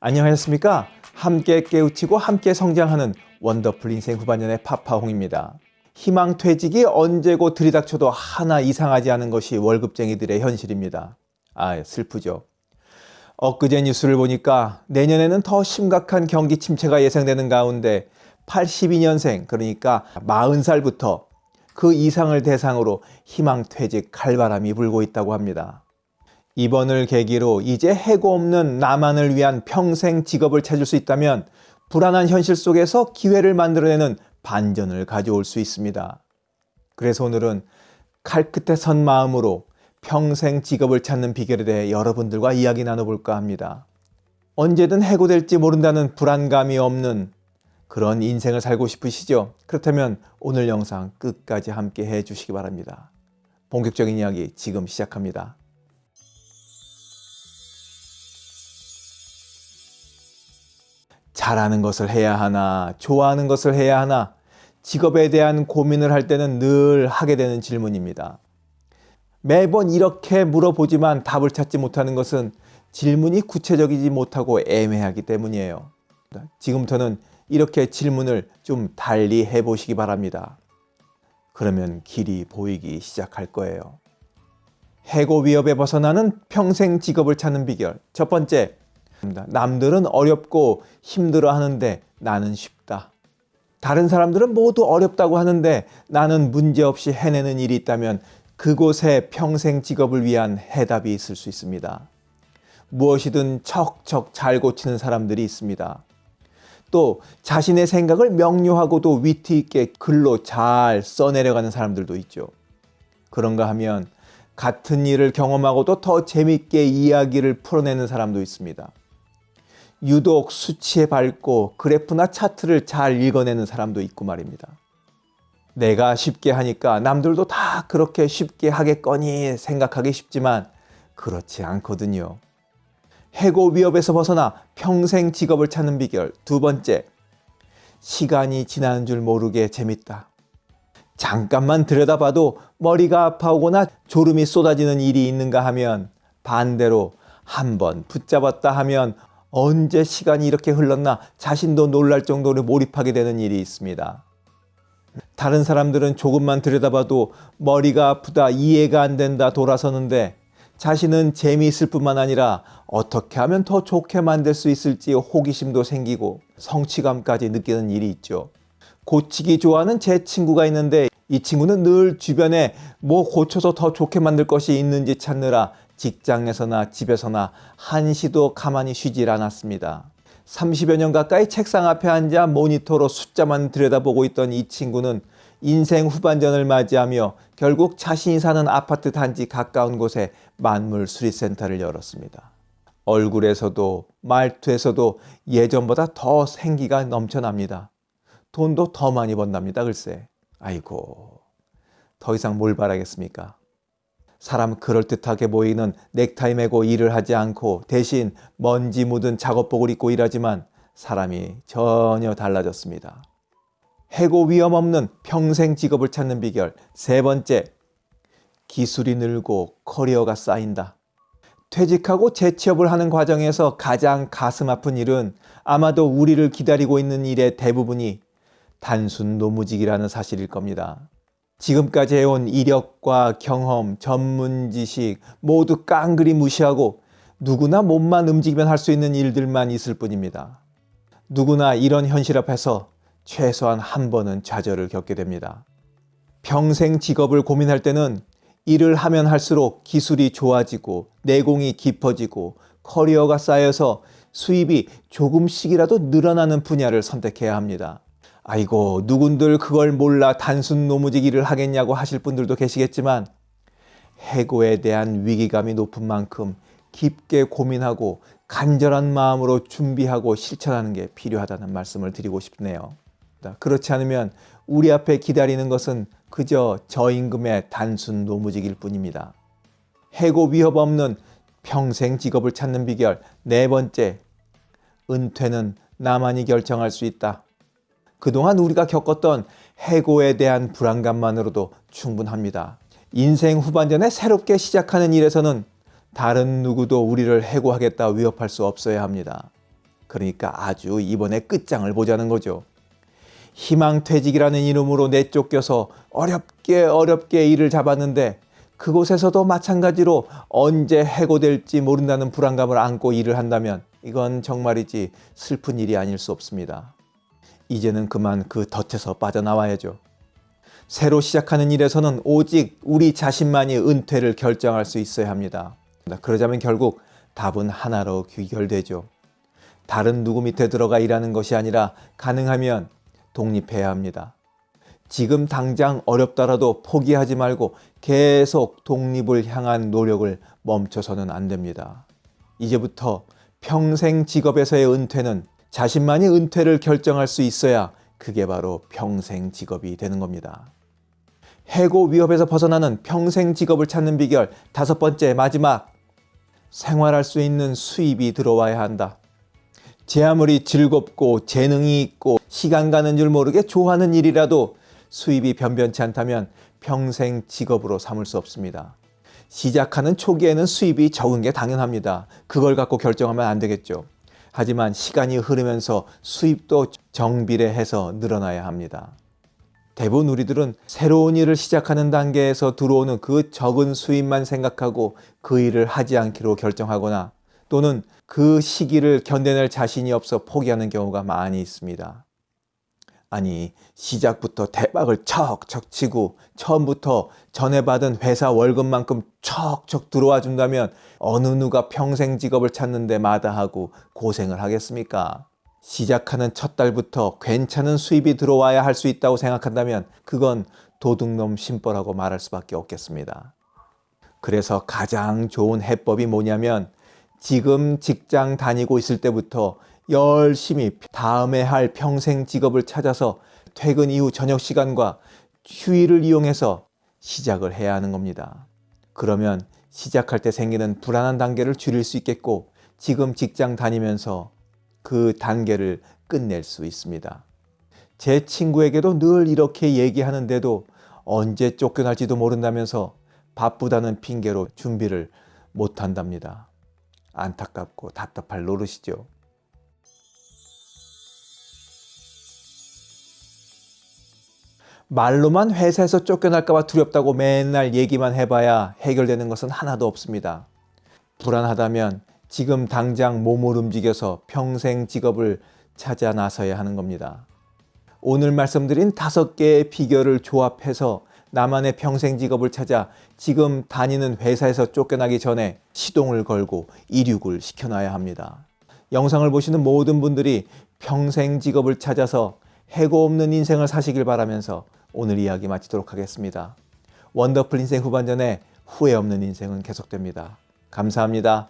안녕하셨습니까? 함께 깨우치고 함께 성장하는 원더풀 인생 후반년의 파파홍입니다. 희망 퇴직이 언제고 들이닥쳐도 하나 이상하지 않은 것이 월급쟁이들의 현실입니다. 아, 슬프죠. 엊그제 뉴스를 보니까 내년에는 더 심각한 경기 침체가 예상되는 가운데 82년생, 그러니까 40살부터 그 이상을 대상으로 희망퇴직 칼바람이 불고 있다고 합니다. 이번을 계기로 이제 해고 없는 나만을 위한 평생 직업을 찾을 수 있다면 불안한 현실 속에서 기회를 만들어내는 반전을 가져올 수 있습니다. 그래서 오늘은 칼끝에 선 마음으로 평생 직업을 찾는 비결에 대해 여러분들과 이야기 나눠볼까 합니다. 언제든 해고될지 모른다는 불안감이 없는 그런 인생을 살고 싶으시죠? 그렇다면 오늘 영상 끝까지 함께 해 주시기 바랍니다. 본격적인 이야기 지금 시작합니다. 잘하는 것을 해야 하나, 좋아하는 것을 해야 하나, 직업에 대한 고민을 할 때는 늘 하게 되는 질문입니다. 매번 이렇게 물어보지만 답을 찾지 못하는 것은 질문이 구체적이지 못하고 애매하기 때문이에요. 지금부터는 이렇게 질문을 좀 달리 해보시기 바랍니다. 그러면 길이 보이기 시작할 거예요. 해고 위협에 벗어나는 평생 직업을 찾는 비결. 첫 번째, 남들은 어렵고 힘들어 하는데 나는 쉽다. 다른 사람들은 모두 어렵다고 하는데 나는 문제없이 해내는 일이 있다면 그곳에 평생 직업을 위한 해답이 있을 수 있습니다. 무엇이든 척척 잘 고치는 사람들이 있습니다. 또 자신의 생각을 명료하고도 위트 있게 글로 잘 써내려가는 사람들도 있죠. 그런가 하면 같은 일을 경험하고도 더 재밌게 이야기를 풀어내는 사람도 있습니다. 유독 수치에 밝고 그래프나 차트를 잘 읽어내는 사람도 있고 말입니다. 내가 쉽게 하니까 남들도 다 그렇게 쉽게 하겠거니 생각하기 쉽지만 그렇지 않거든요. 해고 위협에서 벗어나 평생 직업을 찾는 비결 두 번째, 시간이 지나는 줄 모르게 재밌다. 잠깐만 들여다봐도 머리가 아파오거나 졸음이 쏟아지는 일이 있는가 하면 반대로 한 번 붙잡았다 하면 언제 시간이 이렇게 흘렀나 자신도 놀랄 정도로 몰입하게 되는 일이 있습니다. 다른 사람들은 조금만 들여다봐도 머리가 아프다, 이해가 안 된다 돌아서는데 자신은 재미있을 뿐만 아니라 어떻게 하면 더 좋게 만들 수 있을지 호기심도 생기고 성취감까지 느끼는 일이 있죠. 고치기 좋아하는 제 친구가 있는데 이 친구는 늘 주변에 뭐 고쳐서 더 좋게 만들 것이 있는지 찾느라 직장에서나 집에서나 한시도 가만히 쉬질 않았습니다. 30여 년 가까이 책상 앞에 앉아 모니터로 숫자만 들여다보고 있던 이 친구는 인생 후반전을 맞이하며 결국 자신이 사는 아파트 단지 가까운 곳에 만물 수리센터를 열었습니다. 얼굴에서도 말투에서도 예전보다 더 생기가 넘쳐납니다. 돈도 더 많이 번답니다. 글쎄. 아이고 더 이상 뭘 바라겠습니까? 사람 그럴듯하게 보이는 넥타이 메고 일을 하지 않고 대신 먼지 묻은 작업복을 입고 일하지만 사람이 전혀 달라졌습니다. 해고 위험 없는 평생 직업을 찾는 비결 세 번째, 기술이 늘고 커리어가 쌓인다. 퇴직하고 재취업을 하는 과정에서 가장 가슴 아픈 일은 아마도 우리를 기다리고 있는 일의 대부분이 단순 노무직이라는 사실일 겁니다. 지금까지 해온 이력과 경험, 전문 지식 모두 깡그리 무시하고 누구나 몸만 움직이면 할 수 있는 일들만 있을 뿐입니다. 누구나 이런 현실 앞에서 최소한 한 번은 좌절을 겪게 됩니다. 평생 직업을 고민할 때는 일을 하면 할수록 기술이 좋아지고 내공이 깊어지고 커리어가 쌓여서 수입이 조금씩이라도 늘어나는 분야를 선택해야 합니다. 아이고 누군들 그걸 몰라 단순 일을 하겠냐고 하실 분들도 계시겠지만 해고에 대한 위기감이 높은 만큼 깊게 고민하고 간절한 마음으로 준비하고 실천하는 게 필요하다는 말씀을 드리고 싶네요. 그렇지 않으면 우리 앞에 기다리는 것은 그저 저임금의 단순 노무직일 뿐입니다. 해고 위협 없는 평생 직업을 찾는 비결 네 번째, 은퇴는 나만이 결정할 수 있다. 그동안 우리가 겪었던 해고에 대한 불안감만으로도 충분합니다. 인생 후반전에 새롭게 시작하는 일에서는 다른 누구도 우리를 해고하겠다 위협할 수 없어야 합니다. 그러니까 아주 이번에 끝장을 보자는 거죠. 희망퇴직이라는 이름으로 내쫓겨서 어렵게 어렵게 일을 잡았는데 그곳에서도 마찬가지로 언제 해고될지 모른다는 불안감을 안고 일을 한다면 이건 정말이지 슬픈 일이 아닐 수 없습니다. 이제는 그만 그 덫에서 빠져나와야죠. 새로 시작하는 일에서는 오직 우리 자신만이 은퇴를 결정할 수 있어야 합니다. 그러자면 결국 답은 하나로 귀결되죠. 다른 누구 밑에 들어가 일하는 것이 아니라 가능하면 독립해야 합니다. 지금 당장 어렵더라도 포기하지 말고 계속 독립을 향한 노력을 멈춰서는 안 됩니다. 이제부터 평생 직업에서의 은퇴는 자신만이 은퇴를 결정할 수 있어야 그게 바로 평생 직업이 되는 겁니다. 해고 위협에서 벗어나는 평생 직업을 찾는 비결 다섯 번째 마지막 생활할 수 있는 수입이 들어와야 한다. 제 아무리 즐겁고 재능이 있고 시간 가는 줄 모르게 좋아하는 일이라도 수입이 변변치 않다면 평생 직업으로 삼을 수 없습니다. 시작하는 초기에는 수입이 적은 게 당연합니다. 그걸 갖고 결정하면 안 되겠죠. 하지만 시간이 흐르면서 수입도 정비례해서 늘어나야 합니다. 대부분 우리들은 새로운 일을 시작하는 단계에서 들어오는 그 적은 수입만 생각하고 그 일을 하지 않기로 결정하거나 또는 그 시기를 견뎌낼 자신이 없어 포기하는 경우가 많이 있습니다. 아니 시작부터 대박을 척척 치고 처음부터 전에 받은 회사 월급만큼 척척 들어와 준다면 어느 누가 평생 직업을 찾는데 마다하고 고생을 하겠습니까? 시작하는 첫 달부터 괜찮은 수입이 들어와야 할 수 있다고 생각한다면 그건 도둑놈 심벌하고 말할 수밖에 없겠습니다. 그래서 가장 좋은 해법이 뭐냐면 지금 직장 다니고 있을 때부터 열심히 다음에 할 평생 직업을 찾아서 퇴근 이후 저녁 시간과 휴일을 이용해서 시작을 해야 하는 겁니다. 그러면 시작할 때 생기는 불안한 단계를 줄일 수 있겠고 지금 직장 다니면서 그 단계를 끝낼 수 있습니다. 제 친구에게도 늘 이렇게 얘기하는데도 언제 쫓겨날지도 모른다면서 바쁘다는 핑계로 준비를 못 한답니다. 안타깝고 답답할 노릇이죠. 말로만 회사에서 쫓겨날까봐 두렵다고 맨날 얘기만 해봐야 해결되는 것은 하나도 없습니다. 불안하다면 지금 당장 몸을 움직여서 평생 직업을 찾아 나서야 하는 겁니다. 오늘 말씀드린 다섯 개의 비결을 조합해서 나만의 평생 직업을 찾아 지금 다니는 회사에서 쫓겨나기 전에 시동을 걸고 이륙을 시켜놔야 합니다. 영상을 보시는 모든 분들이 평생 직업을 찾아서 해고 없는 인생을 사시길 바라면서 오늘 이야기 마치도록 하겠습니다. 원더풀 인생 후반전에 후회 없는 인생은 계속됩니다. 감사합니다.